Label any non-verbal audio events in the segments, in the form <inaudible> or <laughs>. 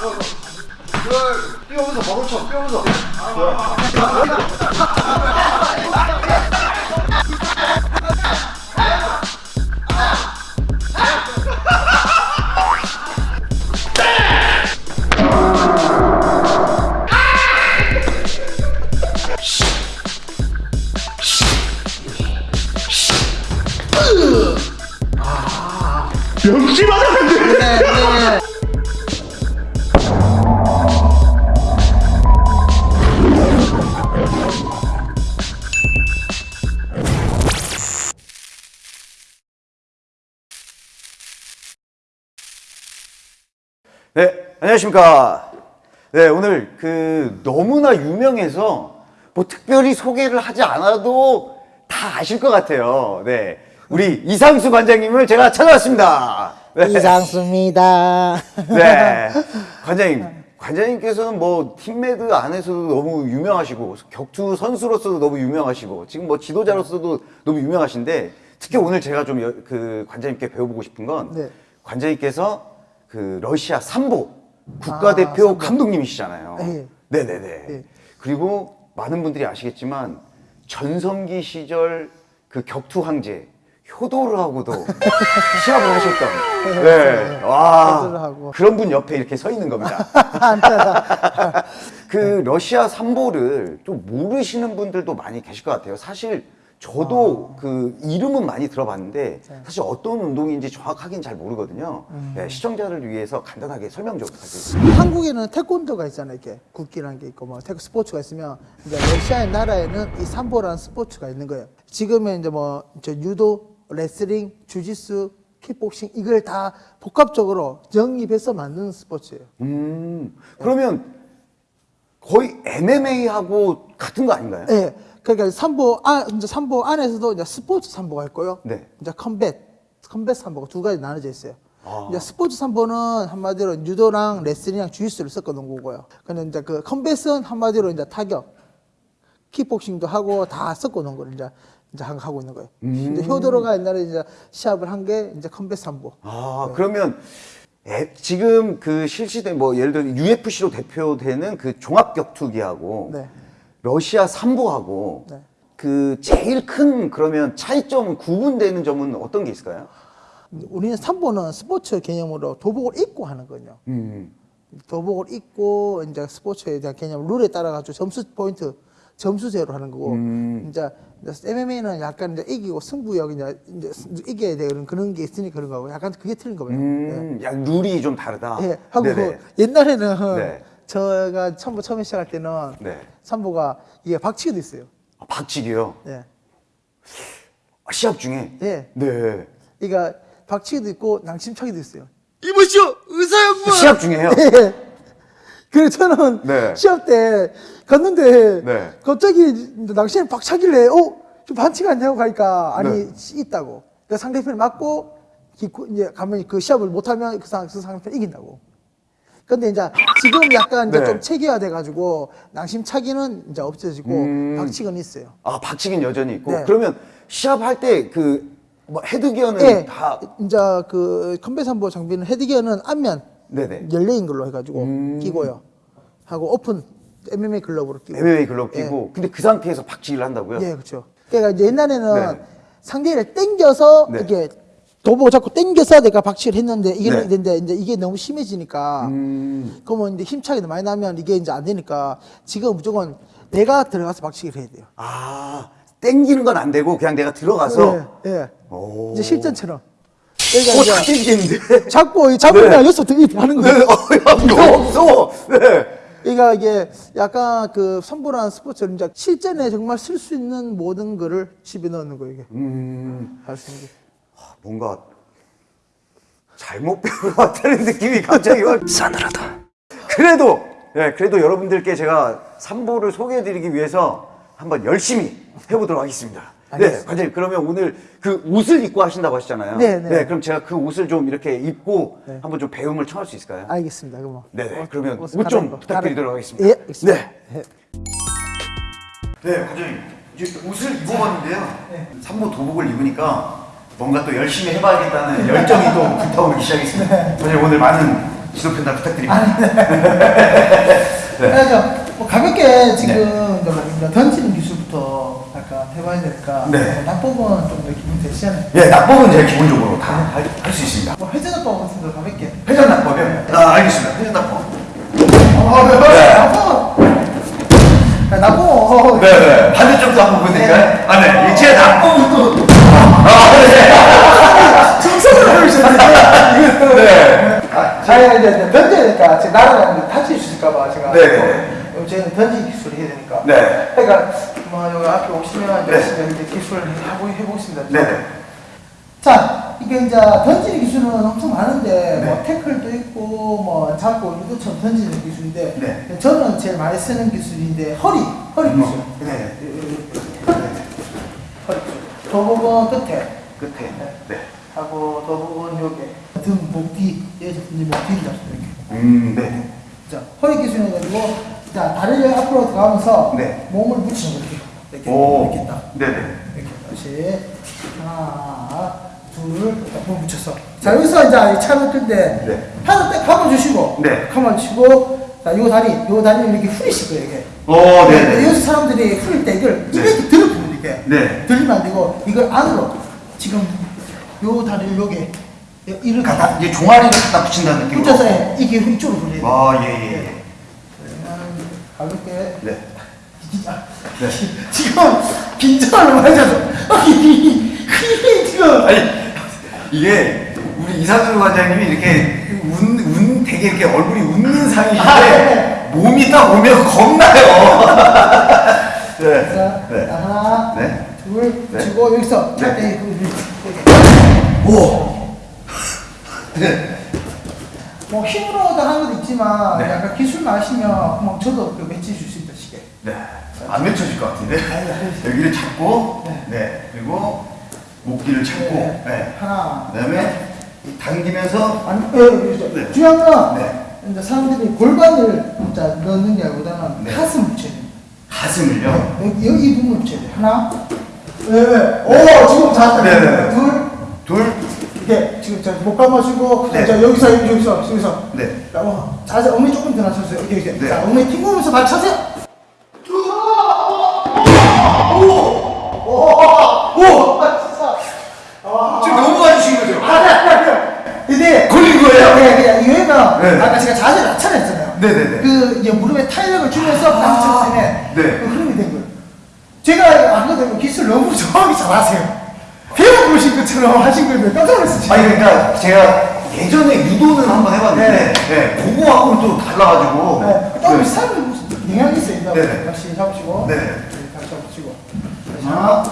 둘, 뛰어오면서 바로 쳐, 뛰어오면서. 역시 맞았는데. 안녕하십니까. 네, 오늘 그 너무나 유명해서 뭐 특별히 소개를 하지 않아도 다 아실 것 같아요. 네. 우리 이상수 관장님을 제가 찾아왔습니다. 네. 이상수입니다. 네. <laughs> 관장님, 관장님께서는 뭐 팀메드 안에서도 너무 유명하시고 격투 선수로서도 너무 유명하시고 지금 뭐 지도자로서도 너무 유명하신데 특히 오늘 제가 좀 그 관장님께 배워보고 싶은 건 네. 관장님께서 그 러시아 삼보 국가대표 아. 감독님이시잖아요. 예. 네네네. 예. 그리고 많은 분들이 아시겠지만 전성기 시절 그 격투 황제 효도르하고도 <laughs> 시합을 하셨던. 네. 와. 그런 분 옆에 이렇게 서 있는 겁니다. <laughs> 그 러시아 삼보를 좀 모르시는 분들도 많이 계실 것 같아요. 사실 저도 그 이름은 많이 들어봤는데 사실 어떤 운동인지 정확하게는 잘 모르거든요. 네, 시청자를 위해서 간단하게 설명 좀 부탁드립니다. 한국에는 태권도가 있잖아요. 이렇게 국기라는 게 있고 뭐 태권 스포츠가 있으면 이제 러시아의 나라에는 이 삼보라는 스포츠가 있는 거예요. 지금은 이제 뭐저 유도, 레슬링, 주짓수, 킥복싱 이걸 다 복합적으로 영입해서 만드는 스포츠예요. 음, 그러면 거의 MMA하고 같은 거 아닌가요? 예. 그러니까 삼보 안 이제 삼보 안에서도 이제 스포츠 삼보가 있고요. 네. 이제 컴뱃, combat 삼보가 두 가지 나눠져 있어요. 아. 이제 스포츠 삼보는 한마디로 유도랑 레슬링이랑 주짓수를 섞어 놓은 거고요. 근데 이제 그 combat은 한마디로 이제 타격, 킥복싱도 하고 다 섞어 놓은 거를 이제 이제 하- 하고 있는 거예요. 음. 이제 표도르가 옛날에 이제 시합을 한 게 이제 combat 삼보. 아, 그러면 에, 지금 그 실시된 뭐 예를 들어 UFC로 대표되는 그 종합 격투기하고 네. 러시아 삼보하고 네. 그 제일 큰 그러면 차이점 구분되는 점은 어떤 게 있을까요? 우리는 삼보는 스포츠 개념으로 도복을 입고 하는 거예요. 음. 도복을 입고 이제 스포츠에 대한 개념 룰에 따라 가지고 점수 포인트 점수제로 하는 거고 음. 이제 MMA는 약간 이제 이기고 승부욕 이제, 이제 이겨야 되는 그런 게 있으니 그런 거고 약간 그게 틀린 거예요. 음, 야, 룰이 좀 다르다. 예. 하고. 그 옛날에는 네. 제가 삼보 처음에 시작할 때는 네. 삼보가 이게 박치기도 있어요. 아, 박치기요. 예. 아, 시합 중에. 예. 네. 그러니까 박치기도 있고 낭심차기도 있어요. 이보시오, 의사 양반. 시합 중에요. 예. 그래서 저는 네. 시합 때 갔는데 네. 갑자기 낚시는 박차길래 어? 좀안 되고 가니까 아니 네. 있다고. 그 상대편을 맞고 이제 가면 그 시합을 못하면 그, 상, 그 상대편 이긴다고. 근데 이제 지금 약간 이제 네. 좀 체계화돼 가지고 낭심 차기는 이제 없어지고 음. 박치기는 있어요. 아, 박치기는 여전히 있고. 네. 그러면 시합 할 때그 뭐 헤드기어는 예. 다 이제 그 combat삼보 장비는 헤드기어는 앞면 네네. 열려 있는 걸로 해가지고 음. 끼고요. 하고 오픈 MMA 글러브로 끼고. MMA 글러브 끼고 근데 그 상태에서 박치기를 한다고요? 예, 그렇죠. 그러니까 이제 옛날에는 네. 상대를 땡겨서 네. 이렇게 도보 잡고 땡겨서 내가 박치를 했는데 이게 네. 되는데 이제 이게 너무 심해지니까 음. 그러면 이제 힘차게 많이 나면 이게 이제 안 되니까 지금 무조건 내가 들어가서 박치기를 해야 돼요. 아, 땡기는 건 안 되고 그냥 내가 들어가서 예, 예. 오. 이제 실전처럼. 어, 그러니까 다 이제 땡기겠는데. 잡고 이 잡으면 네. 여기서 이렇게 하는 네, 거예요. 어, 야, 무서워. 네. 그러니까 이게 약간 그 선보라는 스포츠는 이제 실전에 정말 쓸 수 있는 모든 거를 집에 넣는 거예요, 이게. 음, 할수 있는 게. 뭔가 잘못 배우러 왔다는 느낌이 갑자기 확 싸늘하다. 그래도, 예, 그래도 여러분들께 제가 삼보를 소개해드리기 위해서 한번 열심히 해보도록 하겠습니다. 네, 알겠습니다. 관장님, 그러면 오늘 그 옷을 입고 하신다고 하셨잖아요. 네, 네. 그럼 제가 그 옷을 좀 이렇게 입고 네. 한번 좀 배움을 청할 수 있을까요? 알겠습니다. 그럼 뭐. 네네. 옷- 그러면 옷옷 좀. 부탁드리도록 하겠습니다. 예, 알겠습니다. 네. 네, 관장님. 이제 옷을 입어봤는데요. 삼보 도복을 입으니까 뭔가 또 열심히 해봐야겠다는 열정이 또 <laughs> 불타오르기 시작했습니다. 관장님 오늘 많은 지도 편달 부탁드립니다. <laughs> 아니, 그래서 뭐 가볍게 지금 이제 던지는 기술부터 약간 해봐야 되니까 네. 뭐 낙법은 좀더 기분 되시잖아요. 예, 낙법은 제가 기본적으로 다 할 수 있습니다. 뭐 회전 낙법 같은 거 가볍게. 회전 낙법이요? 아, 알겠습니다. 회전 낙법. 아, 네, 네. 낙법. 야, 낙법. 어, 네, 네. 반대쪽도 한번 보니까요. 아, 네. 제가 낙법은 또. 아, 네. 정석으로 보여주셨는데. 네. 아, 자기가 이제 던져야 되니까 제가 날아가는데 다칠 수 있을까봐 제가. 네, 네. 또 저희는 던지기 기술을 해야 되니까. 네. 그러니까 뭐 여기 앞에 오시면 이제 네. 이제 기술을 하고 해보겠습니다. 네, 네. 자, 이게 이제 던지는 기술은 엄청 많은데, 뭐, 네. 태클도 있고, 뭐, 잡고, 유도처럼 던지는 기술인데, 네. 저는 제일 많이 쓰는 기술인데, 허리, 허리 기술. 네. 허리 기술. 저 부분 끝에, 끝에. 네. 하고, 저 부분 요게, 등, 목 뒤, 얘목 뒤를 잡습니다, 이렇게. 음, 네. 자, 허리 기술 해가지고, 자, 다리를 앞으로 들어가면서, 네. 몸을 붙이는 거예요. 이렇게. 오. 이렇게 딱. 네, 네. 이렇게 다시 하나 둘 몸 붙였어 자 여기서 이제 이 차를 끌때 네. 팔을 딱 감아주시고 네. 감아주시고 자 요 다리 요 다리를 이렇게 후리실 거예요 이게 오, 네, 네. 여기서 사람들이 후릴 때 이걸 네. 이렇게 들어보면 이렇게 네. 들리면 안 되고 이걸 안으로 지금 요 다리를 요게 이렇게 갖다, 이제 종아리를 갖다 붙인다는 느낌으로. 붙여서 이게 이쪽으로 돌려야 돼 아, 예, 예, 예. 가볍게 네. 아, <laughs> 네. 지금 긴장을 많이 해서 지금 아니 이게 우리 이상준 관장님이 이렇게 운, 운 되게 이렇게 얼굴이 웃는 상이신데 아, 네. 몸이 딱 오면 겁나요. <laughs> 네. 자, 네. 하나, 네. 둘, 네. 치고 여기서 네. 이렇게. 오. 네. 뭐 힘으로 다 하는 것도 있지만 네. 약간 기술만 하시면 뭐 저도 그 매치 줄 수 있다 시계. 네. 안 맺혀질 것 같은데. 여기를 잡고, 네. 그리고 목뒤를 잡고, 네. 네. 하나. 그다음에 이 당기면서, 아니, 예, 예, 네. 중요한 건 네. 이제 사람들이 골반을 진짜 넣는 게 아니보다는 네. 가슴 붙여야 돼. 가슴을요. 여기, 여기 이 부분을 붙여야 돼. 하나. 네, 네. 오, 지금 잘했다. 네, 네, 네. 둘. 둘, 이렇게 지금 저목 감아주고 네. 자 여기서 여기서 여기서 여기서 네. 자, 어, 자세 엉덩이 조금 더 낮춰주세요 이렇게 이렇게 네. 자 엉덩이 튕기면서 발 차세요 오오오 진짜 지금 너무 많이 주신 거죠? 아니 아니 아니 근데 걸린 거예요? 네, 그냥 이거는 네. 아까 제가 자세 낮춰냈잖아요 네네네. 그 이제 무릎에 탄력을 주면서 아, 방쳤 때문에 네. 그 흐름이 된 거예요 제가 아까 그 기술 너무 정확히 잘하세요 배워보신 것처럼 하신 거예요 깜짝 놀랐어요. 아니 그러니까 제가 예전에 유도는 한번 해봤는데 네. 그거하고는 또 달라가지고 네. 좀 비슷한 영향이 있어요. 네네. 다시 잡으시고. 네네. 다시 잡으시고. 하나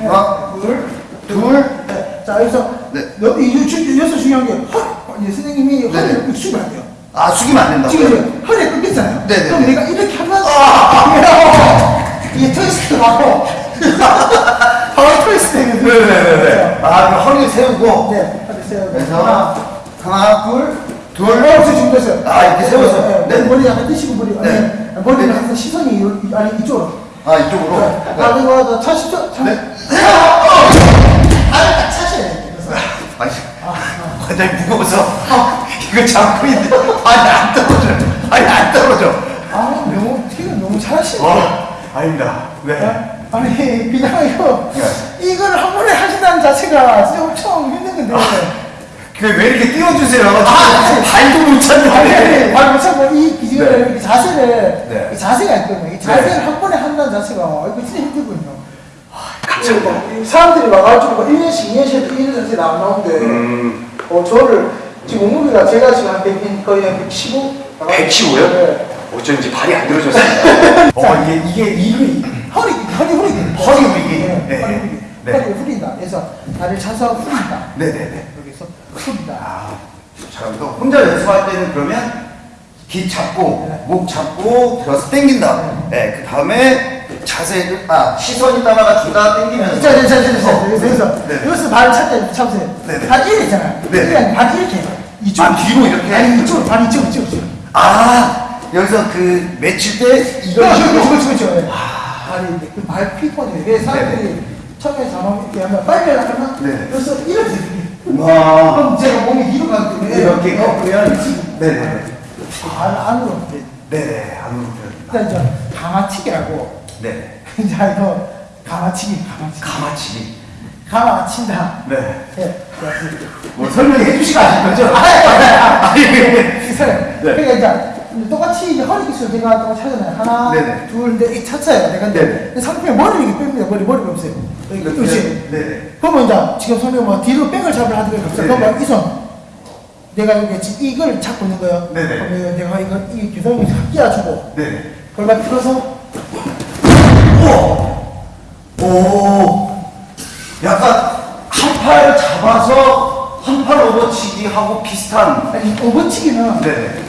네. 하나 둘. 둘 네. 자, 여기서. 네. 여, 이, 주, 여기서 중요한 게, 허, 선생님이 네네. 허리를 숙이면 안 돼요. 아 숙이면 안 된다고요? 지금 허리에 끊겼잖아요. 네네네. 그럼 내가 이렇게 하면, 이게 트위스트 하고, <laughs> 바로 트위스트 되거든요. 네네네네 아 그럼 허리를 세우고 네. 허리 세우고. 그래서 하나. 하나 둘 둘. 어, 지금 준비됐어요. 아, 이렇게 세워서? 네. 네. 머리 약간 뜨시고 머리. 네. 아니, 머리는 네. 항상 시선이, 이- 아니, 이쪽으로. 아 이쪽으로 네. 네. 아, 이거 차시죠? 차. 네. 아, 딱 차셔야 돼요. 그래서. 아니 <laughs> 완전히 무거워서 이거 잡고 있는데 아니 안 떨어져 아니 안 떨어져 아, 너무, 지금 너무 잘하시네. 어 아닙니다 네 아니, 그냥 이거, 네. 이걸 한 번에 하신다는 자체가 진짜 엄청 힘든 건데. 그왜 이렇게 띄워주세요 아, 발도 못 아니, 찾는데 말 못하고 이 기준을, 네. 자세를, 네. 이 자세가 있거든요. 이 자세를 네. 한 번에 한다는 자체가, 이거 진짜 힘들거든요. 이 사람들이 와가지고 뭐 1년씩, 2년씩, 1년 전에 나안 나오는데, 음. 어, 저를, 지금 몸무게가 제가 지금 한 100, 거의 한 115? 115요? 네. 어쩐지 발이 안 들어졌습니다 어 <laughs> 이게 이게 이게 허리, 허리 후리기. 허리 후리기. 네, 네. 허리 후리기. 네. 허리 후린다. 그래서 다리를 차서 후린다. 네네네 여기서 후린다. 아 잘합니다 혼자 연습할 때는 그러면 귀 잡고 네. 목 잡고 들어서 당긴다 네그 다음에 자세를 아 시선이 따라가 주다 당기면서 자, 자, 자, 자, 자, 어. 여기서 네네. 여기서 발을 찾자 참으세요. 네네. 발 이렇게 있잖아요. 네네. 발 이렇게. 이쪽. 아, 뒤로 이렇게? 아니 이쪽, 발 이쪽, 이쪽, 이쪽. 아 여기서 그 맺힐 때 이걸 그렇죠, 식으로 그렇죠, 그렇죠, 그렇죠. 발이 이제 그발 피거든요. 이게 사람들이 처음에 이렇게 하면 빨리 하면 네네. 여기서 이렇게 와. 그럼 제가 몸이 뒤로 가기 때문에 이렇게 어, 꺾으면 네네. 안, 안으로 네네. 안 오면 일단 이제 가마치기라고 네. <laughs> 이제 이거 가마치기 가마치기 가마치기. 가마친다 네. 예. 뭐 설명해 주시고 하신 거죠? 이사람. 그러니까 이제 똑같이 허리 기술 제가 똑같이 하잖아요. 하나, 네네. 둘, 넷, 이 차차예요. 내가. 근데 상품에 머리를 이렇게 뺍니다. 머리, 없어요. 그러니까 그렇지. 네네. 그러면 이제 지금 선생님 뭐 뒤로 백을 잡으려 하는 거예요. 그러면 이 손. 내가 여기 지금 이걸 잡고 있는 거예요. 네네. 그러면 내가 이거 이 규성이 끼워주고 네네. 골반 틀어서 오. 약간 한 팔 잡아서 한 팔 오버치기 하고 비슷한. 아니 오버치기는 네네.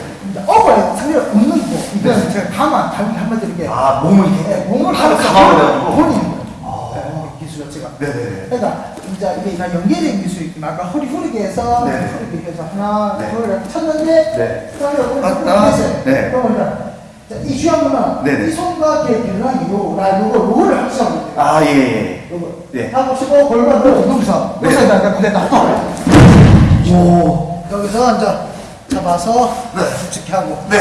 업을 상대가 없는 거. 이거는 제가 가만 달리 한마디로 이렇게 아 몸을 이렇게 네, 몸을 하면서 가만해가지고. 버리는 거예요. 네, 기술 자체가. 네네. 그러니까 이제 이게 다 연계된 기술이 아까 허리 후리게 해서 네. 후리게 해서 하나 네. 둘 이렇게 쳤는데 네. 그다음에 맞다. 후리게 했어요. 네. 그러면 이제 이 손과 요나 요거 요거를 같이 하고 있어요. 아 예. 예. 요거 네. 하고 치고 골반을 누면서 네. 여기서 약간 그대 놔둬. 오. 여기서 이제 잡아서 네. 솔직히 하고 네.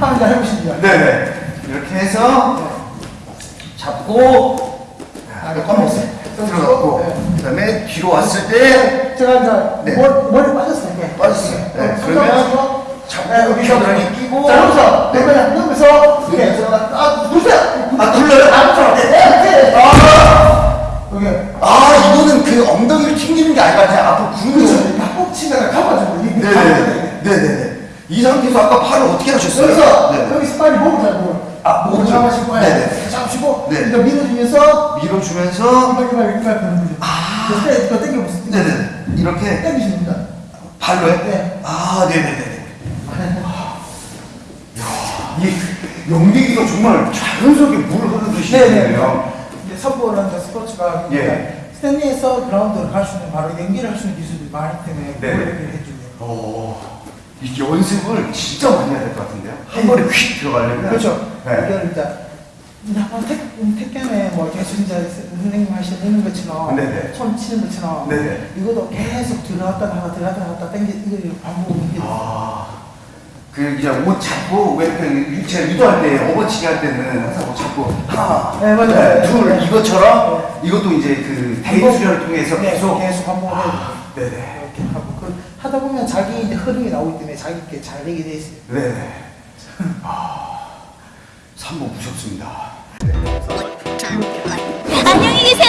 하면 이제 해보시면 돼요. 네네. 이렇게 해서 잡고 아, 이거 꺼냈어요. 들어갔고 네. 그다음에 뒤로 왔을 때 제가 이제 네. 머리, 머리 빠졌어요. 빠졌어요. 네, 그러면 잡고 겨드랑이 끼고 자, 여기서 네. 내가 누면서 이렇게 누면서 아, 누르세요. 아 눌러요? 안 눌러. 네, 네. 아, 여기. 아 이거는 그 엉덩이를 튕기는 게 아니라 그냥 앞으로 구는 그렇죠. 거. 딱 치다가 감아주고 이게 네네네. 네 네 네. 이 상태에서 아까 팔을 어떻게 하셨어요? 여기서 네. 여기서 빨리 목을 잡고 아, 목을 잡으시고 네네. 잡으시고 네. 이거 밀어주면서 밀어주면서 이발 이발 이발 보는 거죠. 아. 그때 이거 당겨보세요. 네네 이렇게 됩니다. 발로요? 네. 아 네네네네. 야, 이 용기기가 정말 자연스럽게 물 흐르듯이 되네요. 이제 선보는 스포츠가 예. 스탠리에서 그라운드를 갈 수 있는 바로 연기를 할 수 있는 기술이 많기 때문에 네. 해주네요. 어, 이 연습을 진짜 많이 해야 될 것 같은데요. 한 번에 휙 들어가려면. 그렇죠. 네. 이걸 한번 택, 택견에 뭐 계속 이제 선생님 하시는 것처럼 네네. 손 치는 것처럼 네네. 이것도 계속 들어갔다 나갔다 들어갔다 나갔다 당기 이거 게 아, 그 이제 옷 잡고 왜그 제가 유도할 때 오버치기 할 때는 항상 옷 잡고 하나, 네, 맞아요. 둘 네. 이것처럼 이것도 이제 그 대인 수련을 통해서 네, 계속 계속 반복을 돼요. 네네. 이렇게 하고 그 하다 보면 자기 이제 흐름이 나오기 때문에 자기 게잘 되게 돼 있어요. 네네. 아, 3번 무섭습니다. 안녕히 계세요.